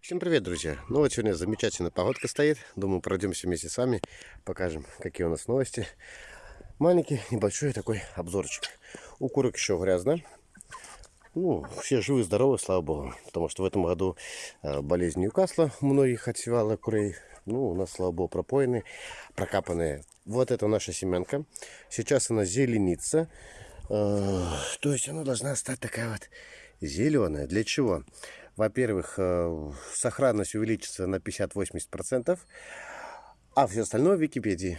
Всем привет, друзья! Ну вот сегодня замечательная погодка стоит. Думаю, пройдемся вместе с вами, покажем, какие у нас новости. Маленький, небольшой такой обзорчик. У курок еще грязно. Ну, все живы, здоровы, слава богу. Потому что в этом году э, болезнь Ньюкасла многих отсевала курей. Ну, у нас, слава богу, пропоены, прокапанные. Вот это наша семянка. Сейчас она зеленится. Э, то есть она должна стать такая вот зеленая. Для чего? Во-первых, э, сохранность увеличится на 50-80%, а все остальное в Википедии.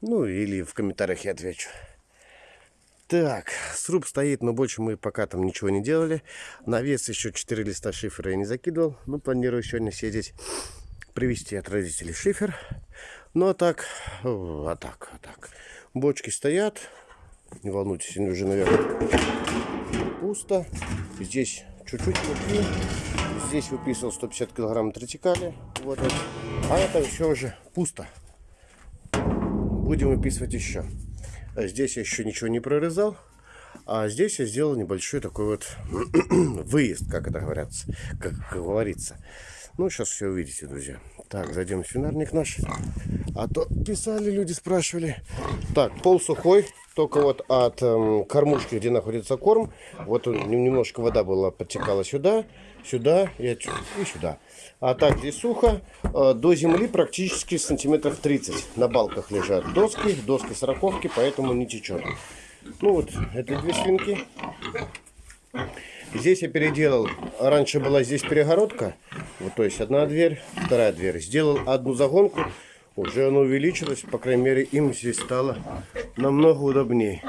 Ну, или в комментариях я отвечу. Так, сруб стоит, но больше мы пока там ничего не делали. На вес еще 4 листа шифера я не закидывал. Ну, планирую сегодня сидеть, привезти от родителей шифер. Ну, а так, а так, а так. Бочки стоят. Не волнуйтесь, они уже, наверное, пусто. Здесь чуть-чуть. Здесь выписывал 150 килограмм тротикали. Вот, вот. А это все уже пусто. Будем выписывать еще. Здесь я еще ничего не прорезал. А здесь я сделал небольшой такой вот выезд, как это говорится, как говорится. Ну, сейчас все увидите, друзья. Так, зайдем в свинарник наш. А то писали люди, спрашивали. Так, пол сухой, только вот от эм, кормушки, где находится корм. Вот он, немножко вода была, подтекала сюда, сюда и, и сюда. А так здесь сухо. Э, до земли практически сантиметров 30. На балках лежат доски, доски сороковки, поэтому не течет. Ну вот, это две свинки. Здесь я переделал, раньше была здесь перегородка, вот то есть одна дверь, вторая дверь. Сделал одну загонку, уже она увеличилась, по крайней мере им здесь стало намного удобнее.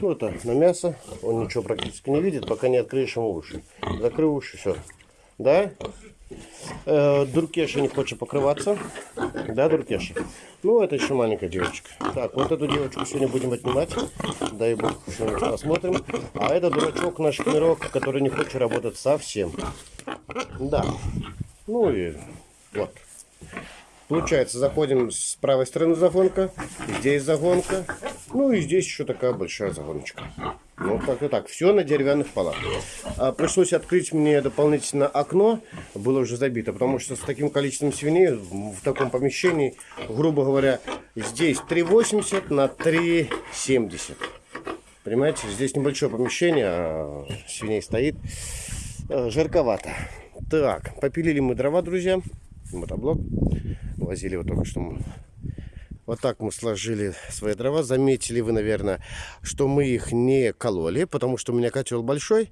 Ну это на мясо, он ничего практически не видит, пока не откроешь ему уши. Закрыл уши, все. Да? Э, Дуркеша не хочет покрываться. Да, Дуркеша? Ну, это еще маленькая девочка. Так, вот эту девочку сегодня будем отнимать. Дай бог, раз посмотрим. А это дурачок наш мирок, который не хочет работать совсем. Да. Ну и вот. Получается, заходим с правой стороны загонка, здесь загонка, ну и здесь еще такая большая загоночка. Ну, как-то так. Все на деревянных полах. А, пришлось открыть мне дополнительно окно. Было уже забито, потому что с таким количеством свиней в таком помещении, грубо говоря, здесь 3,80 на 3,70. Понимаете, здесь небольшое помещение, а свиней стоит. А, жарковато. Так, попилили мы дрова, друзья. Мотоблок. Возили вот только что вот так мы сложили свои дрова. Заметили вы, наверное, что мы их не кололи, потому что у меня котел большой.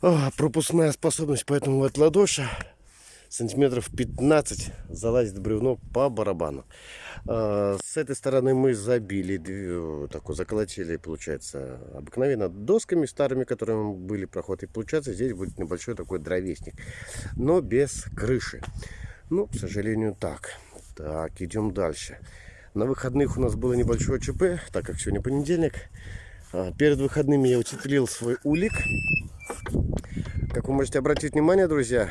О, пропускная способность, поэтому вот ладоша сантиметров 15 залазит бревно по барабану. А, с этой стороны мы забили, такой заколотили, получается, обыкновенно досками старыми, которыми были проход. И получается, здесь будет небольшой такой дровесник, но без крыши. Ну, к сожалению, так. Так, идем дальше. На выходных у нас было небольшое ЧП, так как сегодня понедельник. А, перед выходными я утеплил свой улик. Как вы можете обратить внимание, друзья,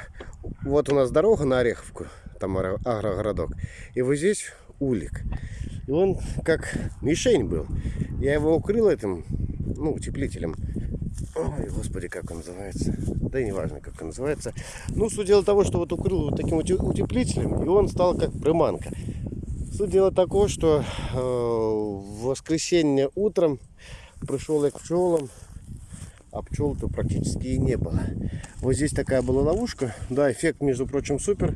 вот у нас дорога на Ореховку, там агрогородок. И вот здесь улик. И он как мишень был. Я его укрыл этим, ну, утеплителем. Ой, господи, как он называется. Да и не важно, как он называется. Ну, суть дела того, что вот укрыл вот таким утеплителем, и он стал как приманка. Суть дела такого, что э, в воскресенье утром пришел я к пчелам, а пчел-то практически и не было. Вот здесь такая была ловушка. Да, эффект, между прочим, супер.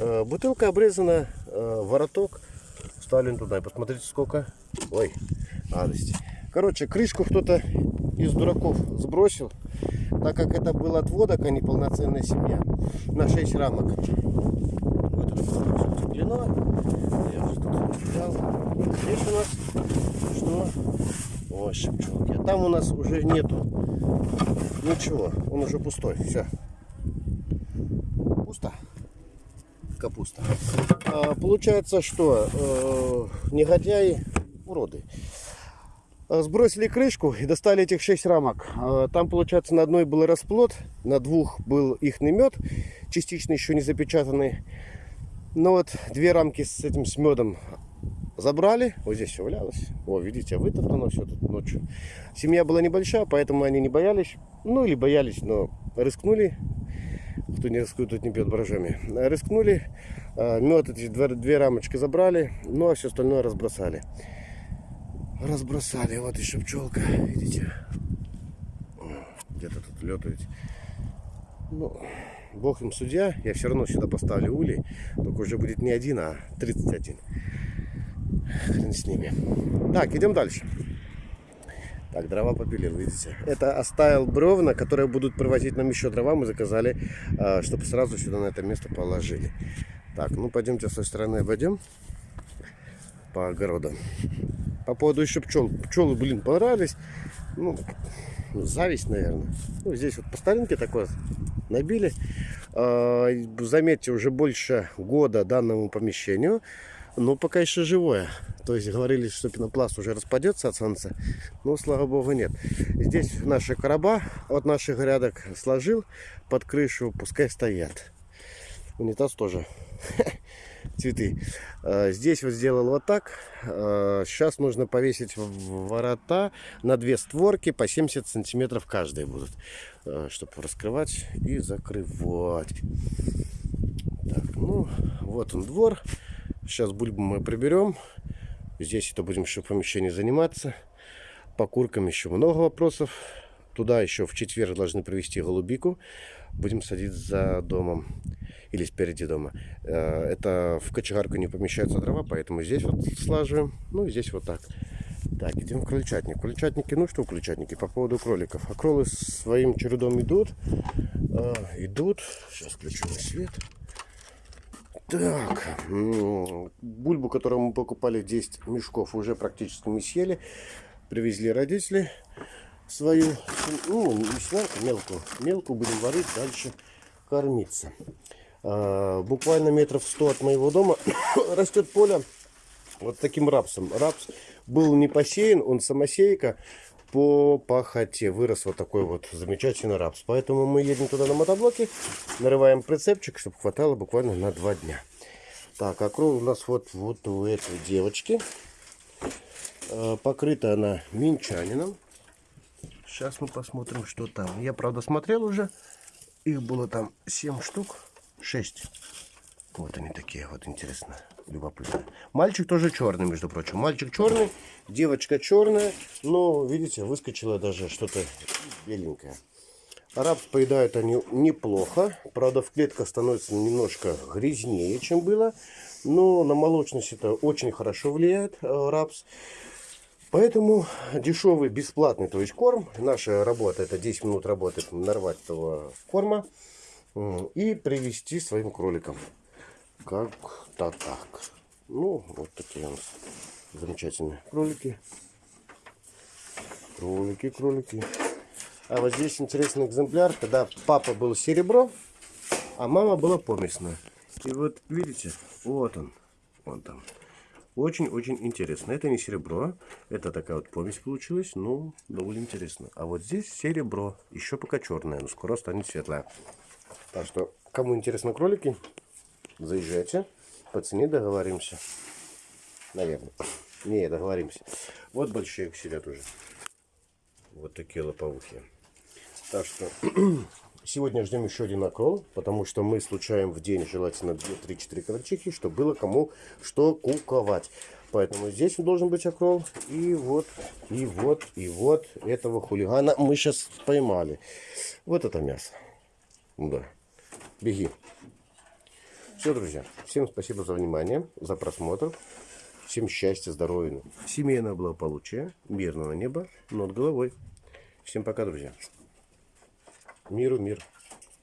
Э, бутылка обрезана, э, вороток. Сталин туда. И посмотрите, сколько. Ой, радости. Короче, крышку кто-то из дураков сбросил, так как это был отводок, а не полноценная семья, на 6 рамок. Вот это. Я тут взял. Здесь у нас что? Ой, пчелки. А там у нас уже нету ничего. Он уже пустой. Все. Пусто. Капуста. А, получается, что э, негодяи уроды. Э, сбросили крышку и достали этих 6 рамок. Э, там, получается, на одной был расплод, на двух был их мед, частично еще не запечатанный. Но вот две рамки с этим с медом забрали. Вот здесь все валялось. О, видите, вытоптано все тут ночью. Семья была небольшая, поэтому они не боялись. Ну, или боялись, но рискнули. Кто не рискует, тот не бьет баражами. Э, Рискнули, э, мед эти две рамочки забрали, ну а все остальное разбросали. Разбросали, вот еще пчелка, видите, где-то тут летает. Ну, бог им судья, я все равно сюда поставлю улей, только уже будет не один, а 31. Хрен с ними. Так, идем дальше. Так, дрова попилил, видите. Это оставил бревна, которые будут привозить нам еще дрова. Мы заказали, а, чтобы сразу сюда на это место положили. Так, ну пойдемте с той стороны обойдем по огородам. По поводу еще пчел. Пчелы, блин, понравились. Ну, зависть, наверное. Ну, здесь вот по старинке такое набили. А, Заметьте, уже больше года данному помещению. Но пока еще живое. То есть говорили, что пенопласт уже распадется от солнца. Но, слава богу, нет. Здесь наши короба от наших грядок сложил под крышу. Пускай стоят. Унитаз тоже. Цветы. А, Здесь вот сделал вот так. А, Сейчас нужно повесить ворота на две створки по 70 сантиметров каждые будут. Чтобы раскрывать и закрывать. Так, ну, вот он двор. Сейчас бульбу мы приберем. Здесь это будем еще в помещении заниматься. По куркам еще много вопросов. Туда еще в четверг должны привезти голубику. Будем садить за домом. Или спереди дома. Э, Это в кочегарку не помещаются дрова, поэтому здесь вот слаживаем. Ну и здесь вот так. Так, идем в крольчатник. Крольчатники, ну что в крольчатнике по поводу кроликов. А кролы своим чередом идут. Э, Идут. Сейчас включу свет. Так, бульбу, которую мы покупали 10 мешков, уже практически мы съели. Привезли родители свою, ну, не свинку, мелкую. Мелкую будем варить, дальше кормиться. А, буквально метров 100 от моего дома растет поле вот таким рапсом. Рапс был не посеян, он самосейка по пахоте. Вырос вот такой вот замечательный рапс. Поэтому мы едем туда на мотоблоке, нарываем прицепчик, чтобы хватало буквально на два дня. Так, а кровь у нас вот, вот у этой девочки. Э, Покрыта она минчанином. Сейчас мы посмотрим, что там. Я, правда, смотрел уже. Их было там 7 штук. 6. Вот они такие, вот интересно, любопытно. Мальчик тоже черный, между прочим. Мальчик черный, девочка черная, но, видите, выскочило даже что-то беленькое. Араб поедают они неплохо. Правда, в клетках становится немножко грязнее, чем было. Но на молочность это очень хорошо влияет, э, рапс. Поэтому дешевый, бесплатный, то есть корм. Наша работа, это 10 минут работы, нарвать этого корма и привести своим кроликам. Как-то так. Ну, вот такие у нас замечательные кролики. Кролики, кролики. А вот здесь интересный экземпляр, когда папа был серебро, а мама была помесная. И вот видите, вот он, вон там. Очень-очень интересно. Это не серебро, это такая вот помесь получилась, ну, довольно интересно. А вот здесь серебро, еще пока черное, но скоро станет светлое. Так что, кому интересны кролики, заезжайте, по цене договоримся. Наверное. Не, договоримся. Вот большие сидят уже. Вот такие лоповухи. Так что сегодня ждем еще один окрол, потому что мы случаем в день желательно 2-3-4 крольчихи, чтобы было кому что куковать. Поэтому здесь должен быть окрол. И вот, и вот, и вот этого хулигана мы сейчас поймали. Вот это мясо. Да. Беги. Все, друзья. Всем спасибо за внимание, за просмотр. Всем счастья, здоровья, семейного благополучия, мирного неба над головой. Всем пока, друзья. Миру мир.